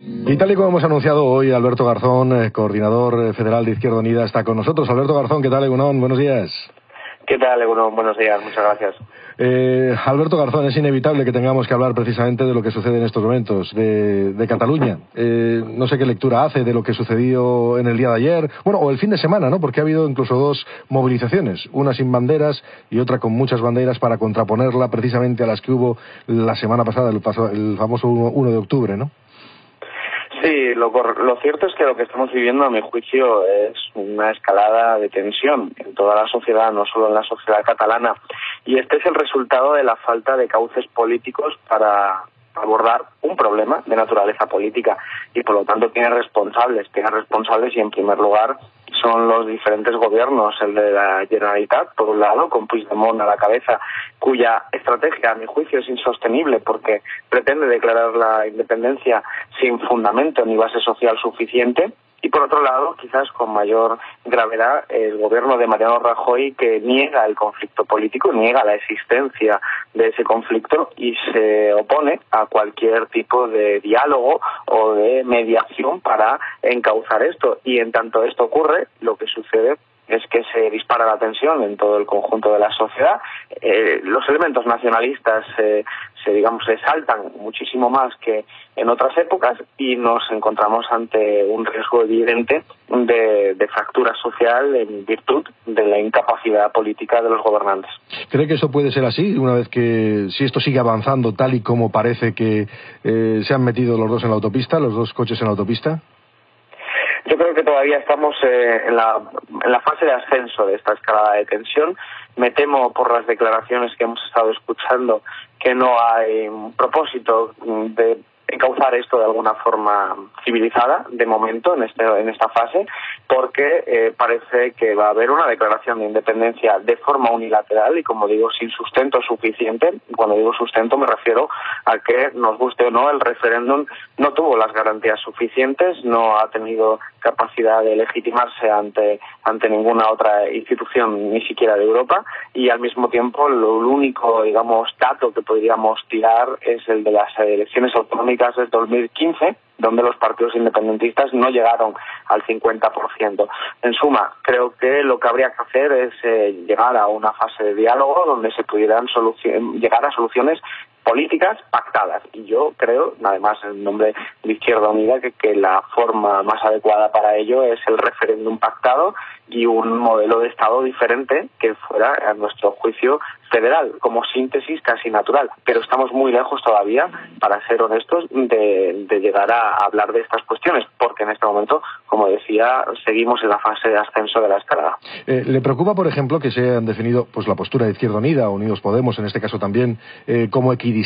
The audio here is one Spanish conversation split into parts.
Y tal y como hemos anunciado hoy, Alberto Garzón, eh, coordinador eh, federal de Izquierda Unida, está con nosotros. Alberto Garzón, ¿qué tal, Egunon? Buenos días. ¿Qué tal, Egunon? Buenos días, muchas gracias. Eh, Alberto Garzón, es inevitable que tengamos que hablar precisamente de lo que sucede en estos momentos, de, Cataluña. no sé qué lectura hace de lo que sucedió en el día de ayer, bueno, o el fin de semana, ¿no? Porque ha habido incluso dos movilizaciones, una sin banderas y otra con muchas banderas para contraponerla precisamente a las que hubo la semana pasada, el, el famoso 1 de octubre, ¿no? Sí, lo, lo cierto es que lo que estamos viviendo, a mi juicio, es una escalada de tensión en toda la sociedad, no solo en la sociedad catalana. Y este es el resultado de la falta de cauces políticos para abordar un problema de naturaleza política y por lo tanto tiene responsables, tiene responsables y en primer lugar son los diferentes gobiernos, el de la Generalitat, por un lado, con Puigdemont a la cabeza, cuya estrategia, a mi juicio, es insostenible porque pretende declarar la independencia sin fundamento ni base social suficiente, y por otro lado, quizás con mayor gravedad, el gobierno de Mariano Rajoy que niega el conflicto político, niega la existencia de ese conflicto y se opone a cualquier tipo de diálogo o de mediación para encauzar esto. Y en tanto esto ocurre, lo que sucede es que se dispara la tensión en todo el conjunto de la sociedad. Eh, los elementos nacionalistas se, digamos, se saltan muchísimo más que en otras épocas y nos encontramos ante un riesgo evidente de, de, fractura social en virtud de la incapacidad política de los gobernantes. ¿Cree que eso puede ser así una vez que, si esto sigue avanzando tal y como parece que eh, se han metido los dos en la autopista, los dos coches en la autopista? Yo creo que todavía estamos eh, en, la, en la fase de ascenso de esta escalada de tensión. Me temo por las declaraciones que hemos estado escuchando que no hay propósito de encauzar esto de alguna forma civilizada de momento en este en esta fase porque eh, parece que va a haber una declaración de independencia de forma unilateral y como digo sin sustento suficiente. Cuando digo sustento me refiero a que nos guste o no el referéndum no tuvo las garantías suficientes no ha tenido capacidad de legitimarse ante ante ninguna otra institución ni siquiera de Europa y al mismo tiempo lo, único digamos dato que podríamos tirar es el de las elecciones autonómicas desde 2015, donde los partidos independentistas no llegaron al 50%. En suma, creo que lo que habría que hacer es eh, llegar a una fase de diálogo donde se pudieran llegar a soluciones políticas pactadas. Y yo creo, además en nombre de Izquierda Unida, que, la forma más adecuada para ello es el referéndum pactado y un modelo de Estado diferente que fuera, a nuestro juicio, federal, como síntesis casi natural. Pero estamos muy lejos todavía, para ser honestos, de, llegar a hablar de estas cuestiones, porque en este momento, como decía, seguimos en la fase de ascenso de la escalada. Eh, ¿Le preocupa, por ejemplo, que se han definido pues, la postura de Izquierda Unida, Unidos Podemos, en este caso también, eh, como equidistante?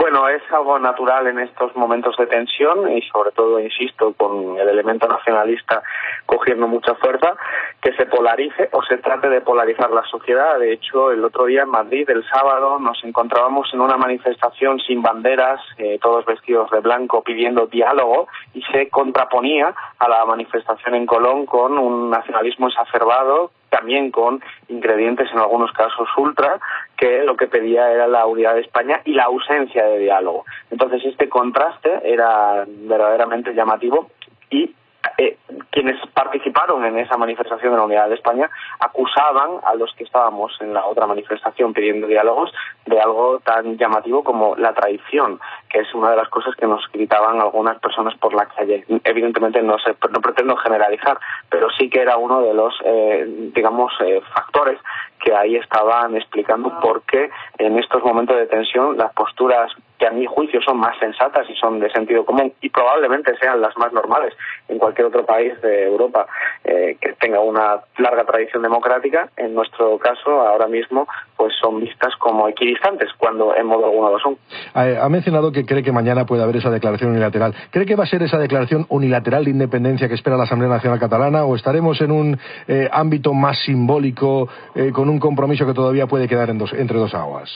Bueno, es algo natural en estos momentos de tensión y sobre todo, insisto, con el elemento nacionalista cogiendo mucha fuerza, que se polarice o se trate de polarizar la sociedad. De hecho, el otro día en Madrid, el sábado, nos encontrábamos en una manifestación sin banderas, eh, todos vestidos de blanco, pidiendo diálogo y se contraponía a la manifestación en Colón con un nacionalismo exacerbado también con ingredientes en algunos casos ultra, que lo que pedía era la unidad de España y la ausencia de diálogo. Entonces este contraste era verdaderamente llamativo y eh, quienes participaron en esa manifestación de la Unidad de España acusaban a los que estábamos en la otra manifestación pidiendo diálogos de algo tan llamativo como la traición, que es una de las cosas que nos gritaban algunas personas por la calle. Evidentemente no, sé, no pretendo generalizar, pero sí que era uno de los, eh, digamos, eh, factores que ahí estaban explicando por qué en estos momentos de tensión las posturas que a mi juicio son más sensatas y son de sentido común y probablemente sean las más normales en cualquier otro país de Europa eh, que tenga una larga tradición democrática, en nuestro caso ahora mismo pues son vistas como equidistantes cuando en modo alguno lo son. Ha mencionado que cree que mañana puede haber esa declaración unilateral. ¿Cree que va a ser esa declaración unilateral de independencia que espera la Asamblea Nacional Catalana o estaremos en un eh, ámbito más simbólico eh, con un compromiso que todavía puede quedar entre dos aguas?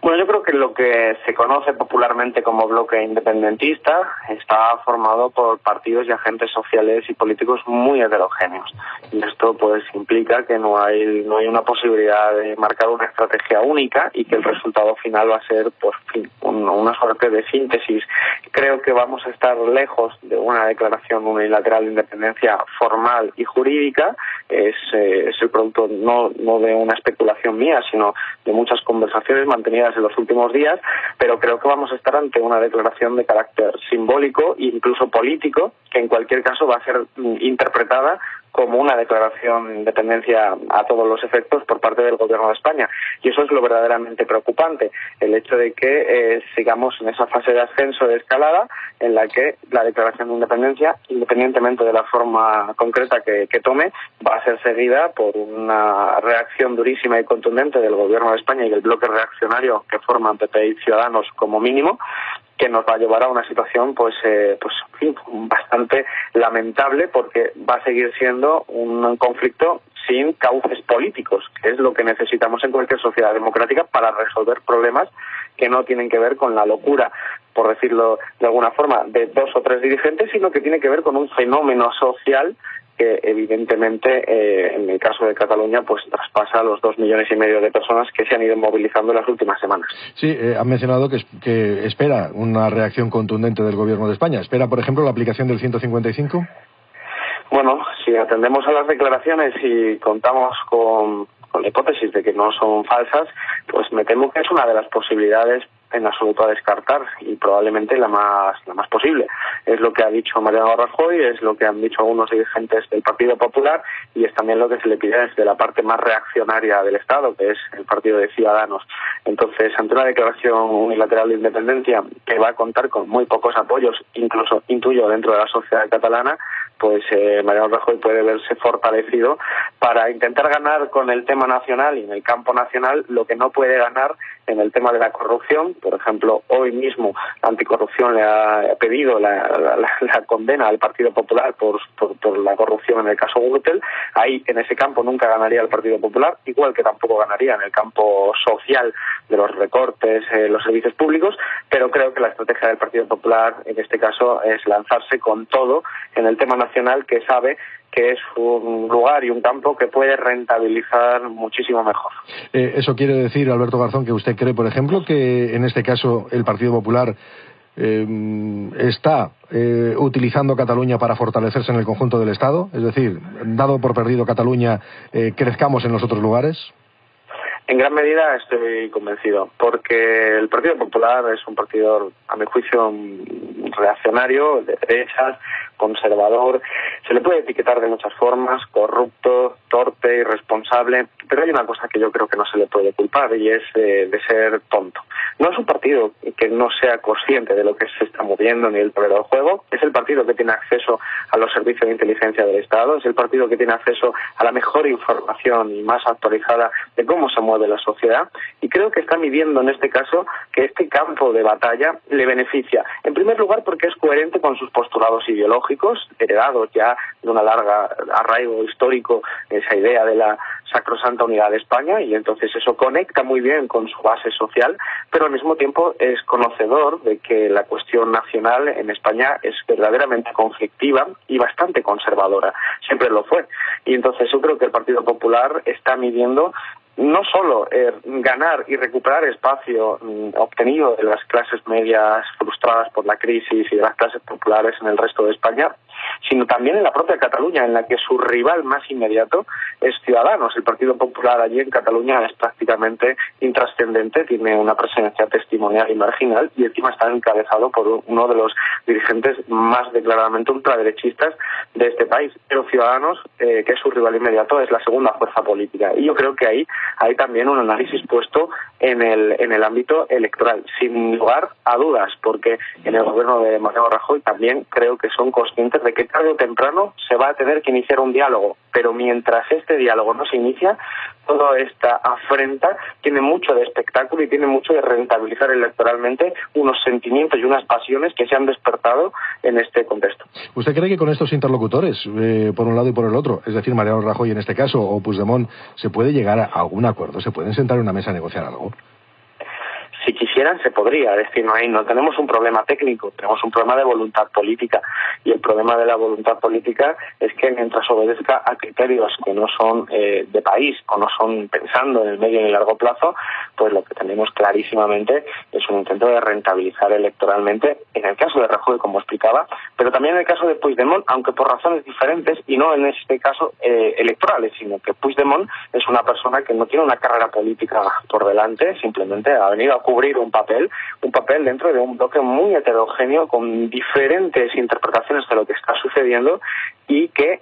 Bueno, yo creo que lo que se conoce popularmente como bloque independentista está formado por partidos y agentes sociales y políticos muy heterogéneos. Y esto pues implica que no hay no hay una posibilidad de marcar una estrategia única y que el resultado final va a ser pues una suerte de síntesis Creo que vamos a estar lejos de una declaración unilateral de independencia formal y jurídica. Es, eh, es el producto no, no de una especulación mía, sino de muchas conversaciones mantenidas en los últimos días, pero creo que vamos a estar ante una declaración de carácter simbólico e incluso político, que en cualquier caso va a ser mm, interpretada como una declaración de independencia a todos los efectos por parte del Gobierno de España. Y eso es lo verdaderamente preocupante, el hecho de que eh, sigamos en esa fase de ascenso, de escalada, en la que la declaración de independencia, independientemente de la forma concreta que, que tome, va a ser seguida por una reacción durísima y contundente del Gobierno de España y del bloque reaccionario que forman PP y Ciudadanos como mínimo, que nos va a llevar a una situación pues eh, pues bastante lamentable porque va a seguir siendo un conflicto sin cauces políticos, que es lo que necesitamos en cualquier sociedad democrática para resolver problemas que no tienen que ver con la locura, por decirlo de alguna forma, de dos o tres dirigentes, sino que tiene que ver con un fenómeno social que evidentemente eh, en el caso de Cataluña pues traspasa los dos millones y medio de personas que se han ido movilizando en las últimas semanas. Sí, eh, han mencionado que, que espera una reacción contundente del Gobierno de España. ¿Espera, por ejemplo, la aplicación del 155? Bueno, si atendemos a las declaraciones y contamos con, con la hipótesis de que no son falsas, pues me temo que es una de las posibilidades en absoluto a descartar y probablemente la más la más posible. Es lo que ha dicho Mariano Rajoy, es lo que han dicho algunos dirigentes del Partido Popular y es también lo que se le pide desde la parte más reaccionaria del Estado, que es el Partido de Ciudadanos. Entonces, ante una declaración unilateral de independencia que va a contar con muy pocos apoyos, incluso intuyo dentro de la sociedad catalana, pues eh, Mariano Rajoy puede verse fortalecido para intentar ganar con el tema nacional y en el campo nacional lo que no puede ganar en el tema de la corrupción. Por ejemplo, hoy mismo la anticorrupción le ha pedido la, condena al Partido Popular por, la corrupción en el caso Gürtel. Ahí, en ese campo, nunca ganaría el Partido Popular, igual que tampoco ganaría en el campo social de los recortes, eh, los servicios públicos, pero creo que la estrategia del Partido Popular, en este caso, es lanzarse con todo en el tema nacional que sabe que es un lugar y un campo que puede rentabilizar muchísimo mejor. Eh, eso quiere decir, Alberto Garzón, que usted cree, por ejemplo, que en este caso el Partido Popular eh, está eh, utilizando Cataluña para fortalecerse en el conjunto del Estado? Es decir, dado por perdido Cataluña, eh, crezcamos en los otros lugares. En gran medida estoy convencido, porque el Partido Popular es un partido, a mi juicio, reaccionario, de derechas, conservador, se le puede etiquetar de muchas formas, corrupto, torpe, irresponsable, pero hay una cosa que yo creo que no se le puede culpar y es de, de ser tonto. No es un partido que no sea consciente de lo que se está moviendo ni el terreno del juego, es el partido que tiene acceso a los servicios de inteligencia del Estado, es el partido que tiene acceso a la mejor información y más actualizada de cómo se mueve la sociedad. Y creo que está midiendo en este caso que este campo de batalla le beneficia. En primer lugar porque es coherente con sus postulados ideológicos, heredados ya de una larga arraigo histórico, esa idea de la sacrosanta unidad de España y entonces eso conecta muy bien con su base social, pero al mismo tiempo es conocedor de que la cuestión nacional en España es verdaderamente conflictiva y bastante conservadora. Siempre lo fue. Y entonces yo creo que el Partido Popular está midiendo no solo eh, ganar y recuperar espacio mm, obtenido de las clases medias frustradas por la crisis y de las clases populares en el resto de España, sino también en la propia Cataluña, en la que su rival más inmediato es Ciudadanos. El Partido Popular allí en Cataluña es prácticamente intrascendente, tiene una presencia testimonial y marginal y encima está encabezado por uno de los dirigentes más declaradamente ultraderechistas de este país. Pero Ciudadanos, eh, que es su rival inmediato, es la segunda fuerza política. Y yo creo que ahí hay también un análisis puesto en el, en el ámbito electoral, sin lugar a dudas, porque en el gobierno de Mariano Rajoy también creo que son conscientes de que tarde o temprano se va a tener que iniciar un diálogo, pero mientras este diálogo no se inicia, toda esta afrenta tiene mucho de espectáculo y tiene mucho de rentabilizar electoralmente unos sentimientos y unas pasiones que se han despertado en este contexto. ¿Usted cree que con estos interlocutores, eh, por un lado y por el otro, es decir, Mariano Rajoy en este caso o Puigdemont, se puede llegar a algún acuerdo? ¿Se pueden sentar en una mesa a negociar algo? Si quisieran se podría, es decir, no, hay, no tenemos un problema técnico, tenemos un problema de voluntad política. Y el problema de la voluntad política es que mientras obedezca a criterios que no son eh, de país o no son pensando en el medio y el largo plazo, pues lo que tenemos clarísimamente es un intento de rentabilizar electoralmente, en el caso de Rajoy, como explicaba, pero también en el caso de Puigdemont, aunque por razones diferentes y no en este caso eh, electorales, sino que Puigdemont es una persona que no tiene una carrera política por delante, simplemente ha venido a cubrir un papel, un papel dentro de un bloque muy heterogéneo con diferentes interpretaciones de lo que está sucediendo y que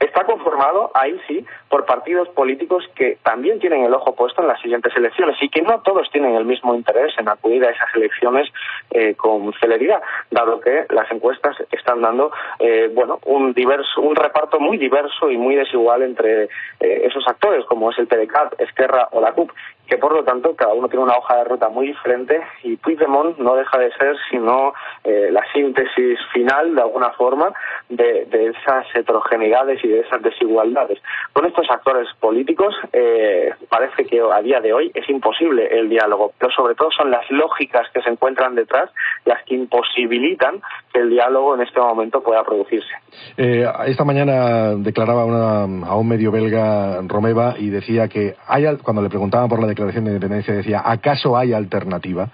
está conformado, ahí sí, por partidos políticos que también tienen el ojo puesto en las siguientes elecciones y que no todos tienen el mismo interés en acudir a esas elecciones eh, con celeridad, dado que las encuestas están dando, eh, bueno, un diverso, un reparto muy diverso y muy desigual entre eh, esos actores, como es el PDCAT, Esquerra o la CUP, que por lo tanto cada uno tiene una hoja de ruta muy diferente y Puigdemont no deja de ser sino eh, la síntesis final de alguna forma de, esas heterogeneidades de esas desigualdades. Con estos actores políticos eh, parece que a día de hoy es imposible el diálogo, pero sobre todo son las lógicas que se encuentran detrás las que imposibilitan que el diálogo en este momento pueda producirse. Eh, esta mañana declaraba a un medio belga Romeva y decía que hay, cuando le preguntaban por la declaración de independencia decía, ¿acaso hay alternativa?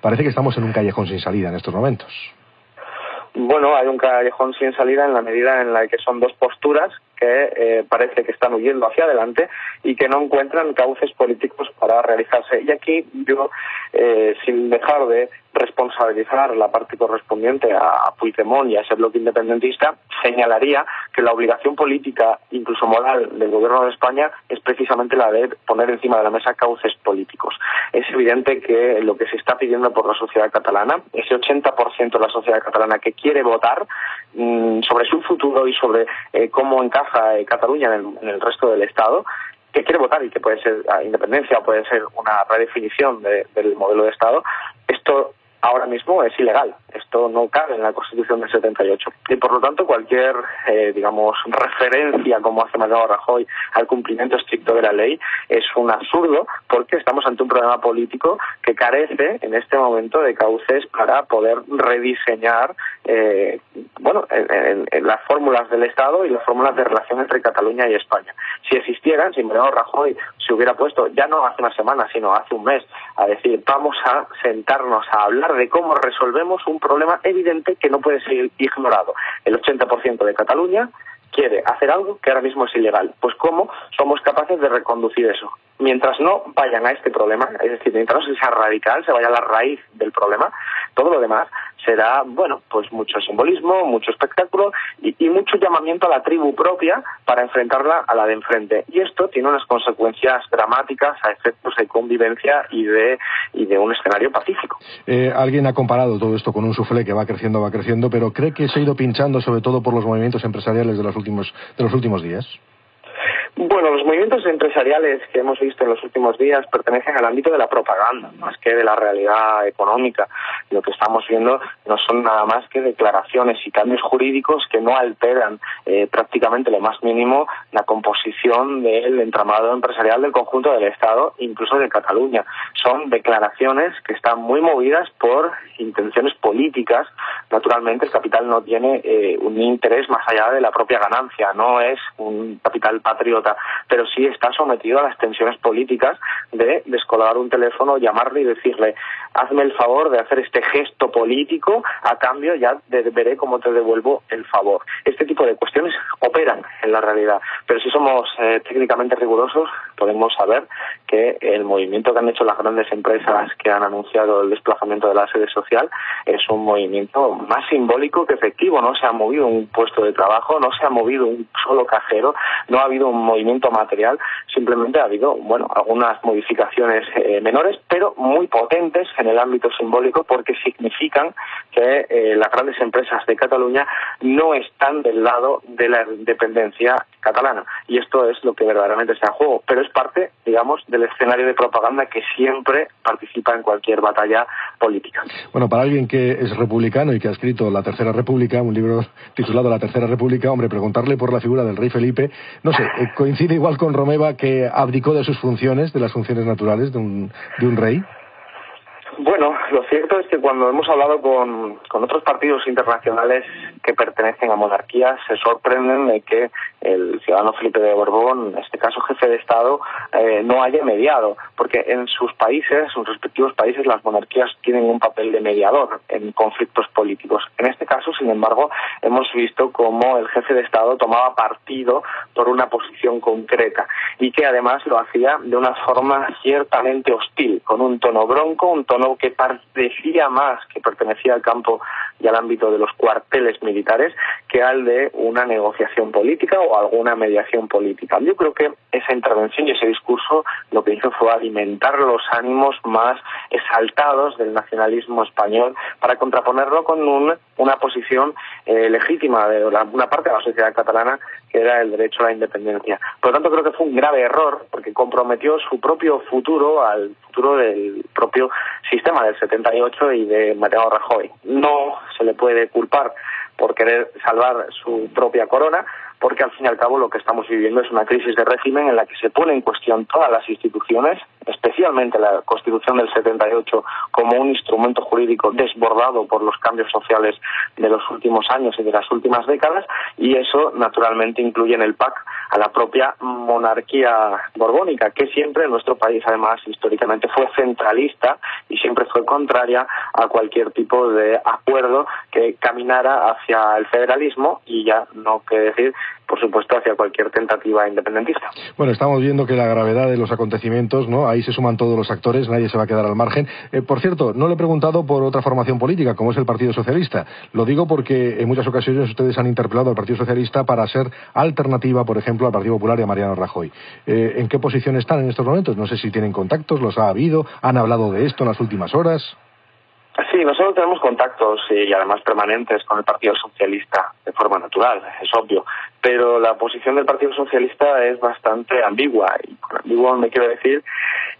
Parece que estamos en un callejón sin salida en estos momentos. Bueno, hay un callejón sin salida en la medida en la que son dos posturas que eh, parece que están huyendo hacia adelante y que no encuentran cauces políticos para realizarse. Y aquí yo, eh, sin dejar de responsabilizar la parte correspondiente a Puigdemont y a ese bloque independentista, señalaría que la obligación política, incluso moral, del Gobierno de España es precisamente la de poner encima de la mesa cauces políticos. Es evidente que lo que se está pidiendo por la sociedad catalana, ese 80% de la sociedad catalana que quiere votar mm, sobre su futuro y sobre eh, cómo encaja eh, Cataluña en el, resto del Estado, que quiere votar y que puede ser independencia o puede ser una redefinición del modelo de Estado, esto ahora mismo es ilegal. Esto no cabe en la Constitución del 78. Y por lo tanto, cualquier, eh, digamos, referencia, como hace Mariano Rajoy, al cumplimiento estricto de la ley es un absurdo porque estamos ante un problema político que carece en este momento de cauces para poder rediseñar, eh, bueno, las fórmulas del Estado y las fórmulas de relación entre Cataluña y España. Si existieran, si Mariano Rajoy se hubiera puesto, ya no hace una semana, sino hace un mes, a decir, vamos a sentarnos a hablar de cómo resolvemos un problema evidente que no puede ser ignorado. El 80% de Cataluña quiere hacer algo que ahora mismo es ilegal. Pues cómo somos capaces de reconducir eso. Mientras no vayan a este problema, es decir, mientras no sea radical, se vaya a la raíz del problema, todo lo demás será, bueno, pues mucho simbolismo, mucho espectáculo y, mucho llamamiento a la tribu propia para enfrentarla a la de enfrente. Y esto tiene unas consecuencias dramáticas a efectos de convivencia y de, un escenario pacífico. Eh, alguien ha comparado todo esto con un suflé que va creciendo, va creciendo, pero ¿cree que se ha ido pinchando sobre todo por los movimientos empresariales de los últimos, de los últimos días? Bueno, los movimientos empresariales que hemos visto en los últimos días pertenecen al ámbito de la propaganda, más que de la realidad económica. Lo que estamos viendo no son nada más que declaraciones y cambios jurídicos que no alteran eh, prácticamente lo más mínimo la composición del entramado empresarial del conjunto del Estado, incluso de Cataluña. Son declaraciones que están muy movidas por intenciones políticas. Naturalmente, el capital no tiene eh, un interés más allá de la propia ganancia, no es un capital patriota pero sí está sometido a las tensiones políticas de descolgar un teléfono, llamarle y decirle, hazme el favor de hacer este gesto político, a cambio ya veré cómo te devuelvo el favor. Este tipo de cuestiones en la realidad, pero si somos eh, técnicamente rigurosos, podemos saber que el movimiento que han hecho las grandes empresas que han anunciado el desplazamiento de la sede social es un movimiento más simbólico que efectivo. No se ha movido un puesto de trabajo, no se ha movido un solo cajero, no ha habido un movimiento material, simplemente ha habido, bueno, algunas modificaciones eh, menores, pero muy potentes en el ámbito simbólico porque significan que eh, las grandes empresas de Cataluña no están del lado de la catalana. Y esto es lo que verdaderamente está en juego, pero es parte, digamos, del escenario de propaganda que siempre participa en cualquier batalla política. Bueno, para alguien que es republicano y que ha escrito La Tercera República, un libro titulado La Tercera República, hombre, preguntarle por la figura del rey Felipe, no sé, eh, coincide igual con Romeva que abdicó de sus funciones, de las funciones naturales de un, de un rey. Bueno, lo cierto es que cuando hemos hablado con, con otros partidos internacionales que pertenecen a monarquías, se sorprenden de que el ciudadano Felipe de Borbón, en este caso jefe de Estado, eh, no haya mediado, porque en sus países, sus respectivos países, las monarquías tienen un papel de mediador en conflictos políticos. En este caso, sin embargo, hemos visto cómo el jefe de Estado tomaba partido por una posición concreta y que además lo hacía de una forma ciertamente hostil, con un tono bronco, un tono que parecía más que pertenecía al campo y al ámbito de los cuarteles militares que al de una negociación política o alguna mediación política. Yo creo que esa intervención y ese discurso lo que hizo fue alimentar los ánimos más exaltados del nacionalismo español para contraponerlo con una posición eh, legítima de una parte de la sociedad catalana que era el derecho a la independencia. Por lo tanto, creo que fue un grave error porque comprometió su propio futuro al futuro del propio sistema del 78 y de Mateo Rajoy. No se le puede culpar por querer salvar su propia corona, porque al fin y al cabo lo que estamos viviendo es una crisis de régimen en la que se pone en cuestión todas las instituciones, especialmente la Constitución del 78 como un instrumento jurídico desbordado por los cambios sociales de los últimos años y de las últimas décadas, y eso naturalmente incluye en el PAC a la propia monarquía borbónica, que siempre en nuestro país además históricamente fue centralista y siempre fue contraria a cualquier tipo de acuerdo que caminara hacia el federalismo y ya no que decir por supuesto, hacia cualquier tentativa independentista. Bueno, estamos viendo que la gravedad de los acontecimientos, ¿no? Ahí se suman todos los actores, nadie se va a quedar al margen. Eh, por cierto, no le he preguntado por otra formación política, como es el Partido Socialista. Lo digo porque en muchas ocasiones ustedes han interpelado al Partido Socialista para ser alternativa, por ejemplo, al Partido Popular y a Mariano Rajoy. Eh, ¿En qué posición están en estos momentos? No sé si tienen contactos, los ha habido, han hablado de esto en las últimas horas. Sí, nosotros tenemos contactos y además permanentes con el Partido Socialista de forma natural, es obvio, pero la posición del Partido Socialista es bastante ambigua y con ambiguo me quiero decir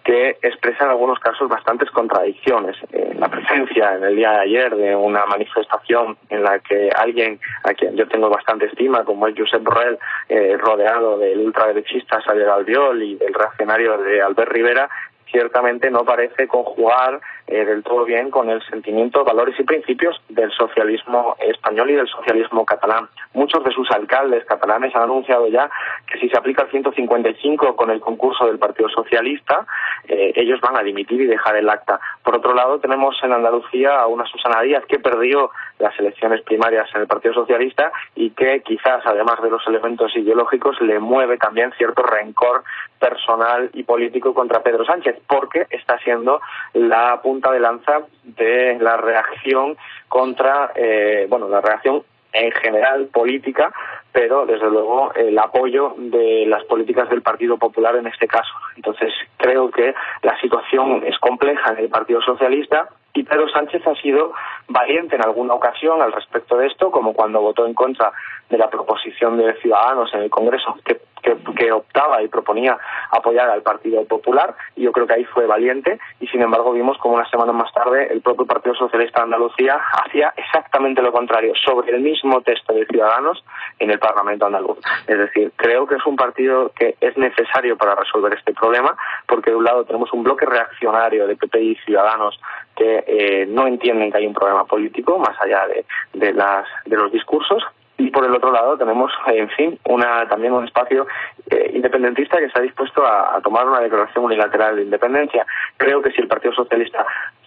que expresa en algunos casos bastantes contradicciones. la presencia en el día de ayer de una manifestación en la que alguien a quien yo tengo bastante estima, como es Josep Borrell, eh, rodeado del ultraderechista Xavier Albiol y del reaccionario de Albert Rivera, ciertamente no parece conjugar eh, del todo bien con el sentimiento, valores y principios del socialismo español y del socialismo catalán. Muchos de sus alcaldes catalanes han anunciado ya que si se aplica el 155 con el concurso del Partido Socialista, eh, ellos van a dimitir y dejar el acta. Por otro lado, tenemos en Andalucía a una Susana Díaz que perdió las elecciones primarias en el Partido Socialista y que quizás, además de los elementos ideológicos, le mueve también cierto rencor personal y político contra Pedro Sánchez, porque está siendo la punta de lanza de la reacción contra, eh, bueno, la reacción en general política, pero desde luego el apoyo de las políticas del Partido Popular en este caso. Entonces creo que la situación es compleja en el Partido Socialista y Pedro Sánchez ha sido valiente en alguna ocasión al respecto de esto, como cuando votó en contra de la proposición de Ciudadanos en el Congreso que, que, optaba y proponía apoyar al Partido Popular, y yo creo que ahí fue valiente, y sin embargo vimos como una semana más tarde el propio Partido Socialista de Andalucía hacía exactamente lo contrario, sobre el mismo texto de Ciudadanos en el Parlamento andaluz. Es decir, creo que es un partido que es necesario para resolver este problema, porque de un lado tenemos un bloque reaccionario de PP y Ciudadanos que eh, no entienden que hay un problema político más allá de, de, las, de los discursos y por el otro lado tenemos, en fin, una, también un espacio eh, independentista que está dispuesto a, a, tomar una declaración unilateral de independencia. Creo que si el Partido Socialista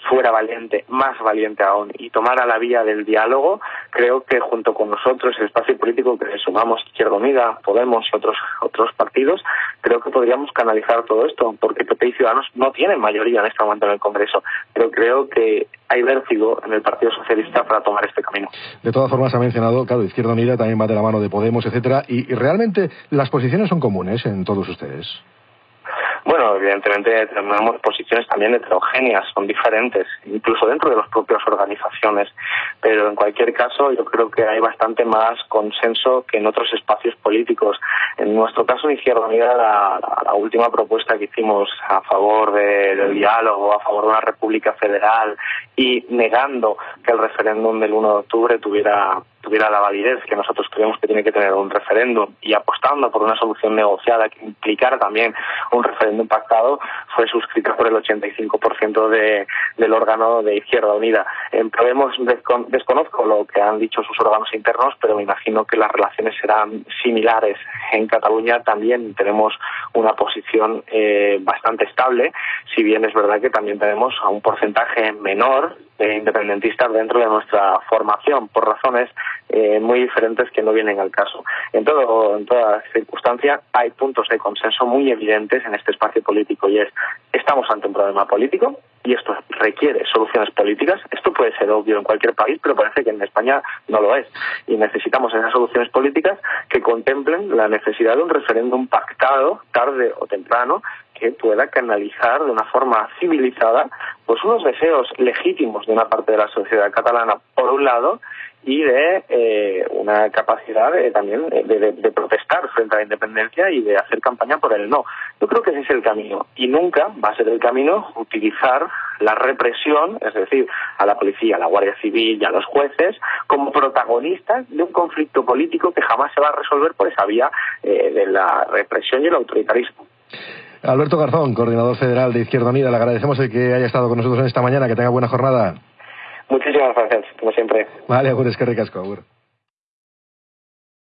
fuera valiente, más valiente aún, y tomara la vía del diálogo, creo que junto con nosotros, el espacio político que sumamos Izquierda Unida, Podemos y otros, otros partidos, creo que podríamos canalizar todo esto, porque PP y Ciudadanos no tienen mayoría en este momento en el Congreso, pero creo que hay vértigo en el Partido Socialista para tomar este camino. De todas formas, ha mencionado, claro, Izquierda Unida también va de la mano de Podemos, etcétera, y, y realmente las posiciones son comunes en todos ustedes. Bueno, evidentemente tenemos posiciones también heterogéneas, son diferentes, incluso dentro de las propias organizaciones, pero en cualquier caso yo creo que hay bastante más consenso que en otros espacios políticos. En nuestro caso, Izquierda Unida, la, la, última propuesta que hicimos a favor de, del diálogo, a favor de una república federal y negando que el referéndum del 1 de octubre tuviera tuviera la validez que nosotros creemos que tiene que tener un referéndum y apostando por una solución negociada que implicara también un referéndum pactado, fue suscrita por el 85% de, del órgano de Izquierda Unida. En Podemos desconozco lo que han dicho sus órganos internos, pero me imagino que las relaciones serán similares. En Cataluña también tenemos una posición eh, bastante estable, si bien es verdad que también tenemos a un porcentaje menor de independentistas dentro de nuestra formación, por razones eh, muy diferentes que no vienen al caso. En, todo, en toda circunstancia hay puntos de consenso muy evidentes en este espacio político y es estamos ante un problema político y esto requiere soluciones políticas. Esto puede ser obvio en cualquier país, pero parece que en España no lo es. Y necesitamos esas soluciones políticas que contemplen la necesidad de un referéndum pactado, tarde o temprano, que pueda canalizar de una forma civilizada pues unos deseos legítimos de una parte de la sociedad catalana, por un lado, y de eh, una capacidad también de, protestar frente a la independencia y de hacer campaña por el no. Yo creo que ese es el camino y nunca va a ser el camino utilizar la represión, es decir, a la policía, a la Guardia Civil y a los jueces como protagonistas de un conflicto político que jamás se va a resolver por esa vía eh, de la represión y el autoritarismo. Alberto Garzón, coordinador federal de Izquierda Unida, le agradecemos el que haya estado con nosotros en esta mañana, que tenga buena jornada. Muchísimas gracias, como siempre. Vale, agur, eskerrik asko, agur.